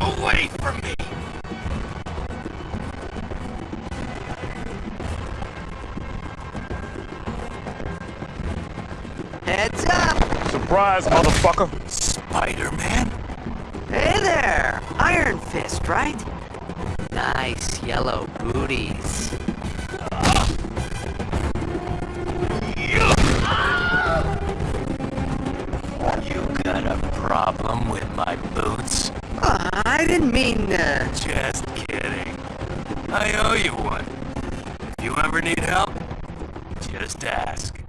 Away from me! Heads up! Surprise, motherfucker! Spider-Man? Hey there! Iron Fist, right? Nice yellow booties. You got a problem with my boots? I didn't mean, uh... Just kidding. I owe you one. If you ever need help, just ask.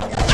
you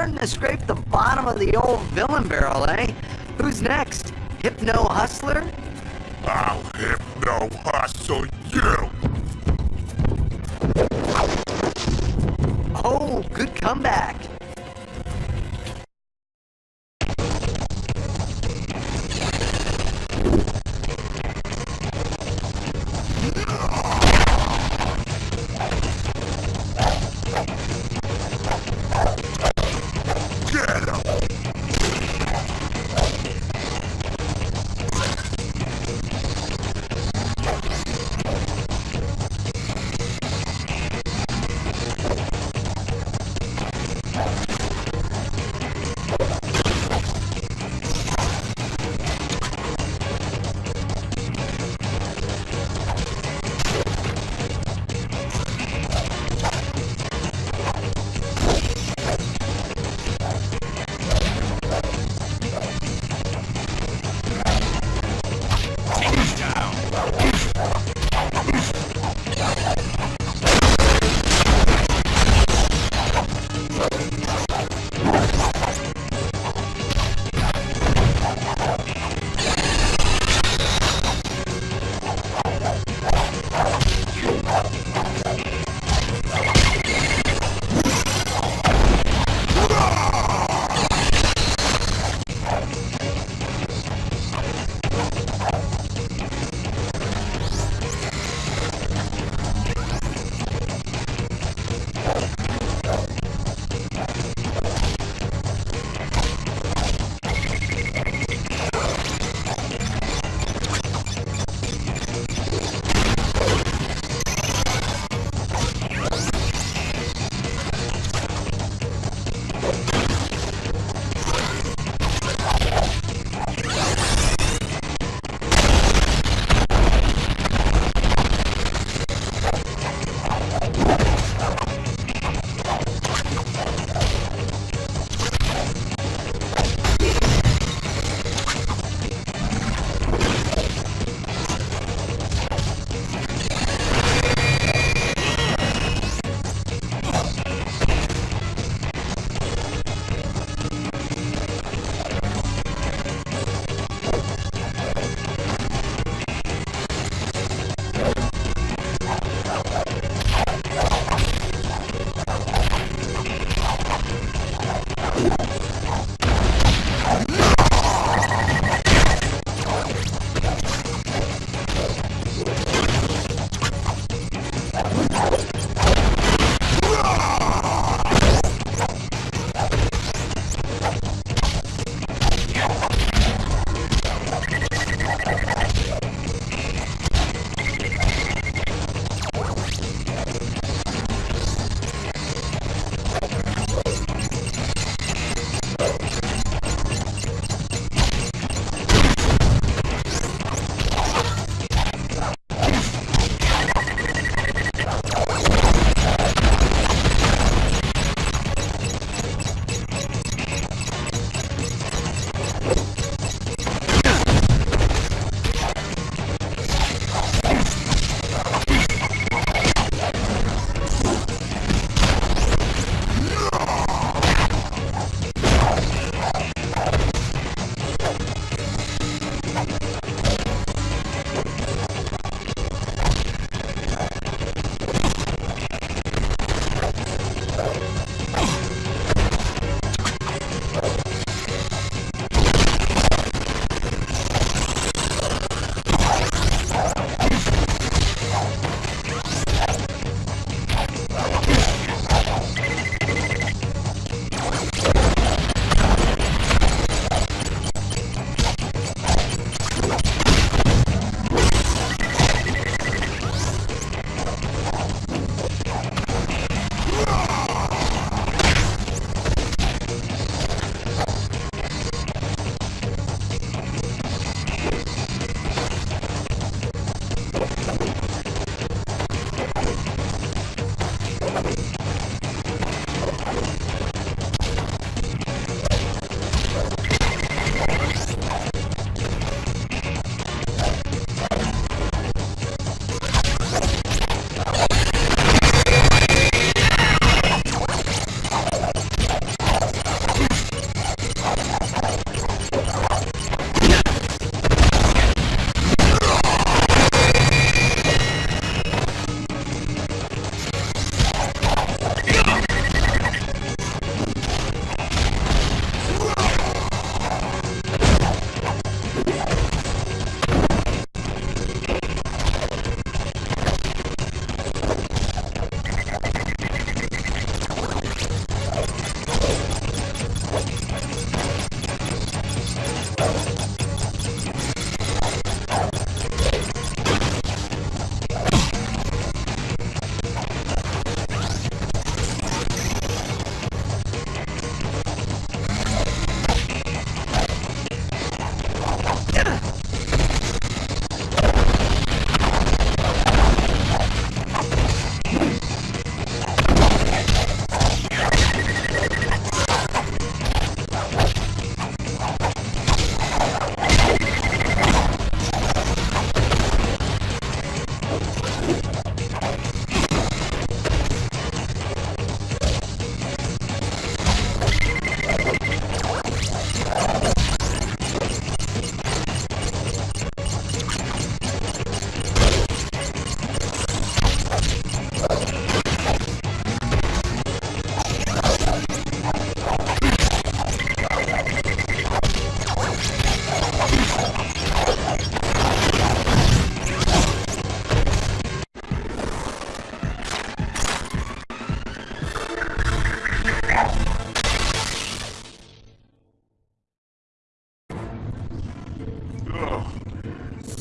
starting to scrape the bottom of the old villain barrel, eh? Who's next? Hypno Hustler? I'll hypno hustle you! Oh, good comeback.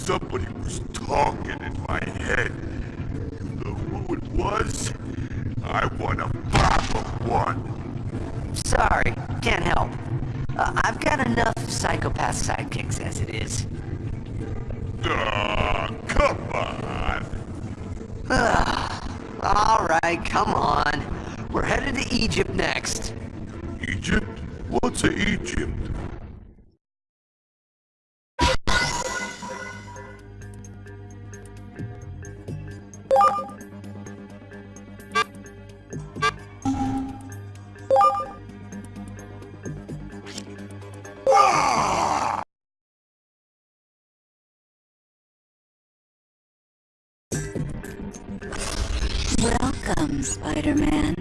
Somebody was talking in my head. You know who it was? I pop a one. Sorry, can't help. Uh, I've got enough psychopath sidekicks as it is. Ah, come on. All right, come on. We're headed to Egypt next. Egypt? What's a Egypt? Welcome, Spider-Man.